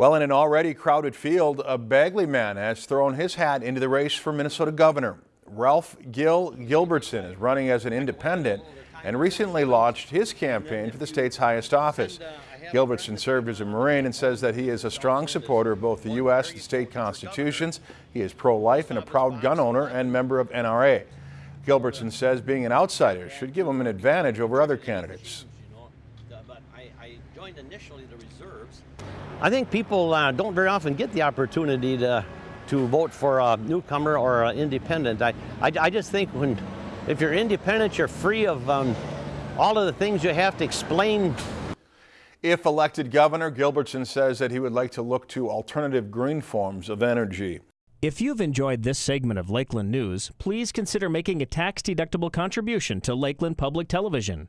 Well, in an already crowded field, a Bagley man has thrown his hat into the race for Minnesota governor. Ralph Gil Gilbertson is running as an independent and recently launched his campaign for the state's highest office. Gilbertson served as a Marine and says that he is a strong supporter of both the U.S. and state constitutions. He is pro-life and a proud gun owner and member of NRA. Gilbertson says being an outsider should give him an advantage over other candidates. I think people uh, don't very often get the opportunity to, to vote for a newcomer or an independent. I, I, I just think when, if you're independent, you're free of um, all of the things you have to explain. If elected governor, Gilbertson says that he would like to look to alternative green forms of energy. If you've enjoyed this segment of Lakeland News, please consider making a tax-deductible contribution to Lakeland Public Television.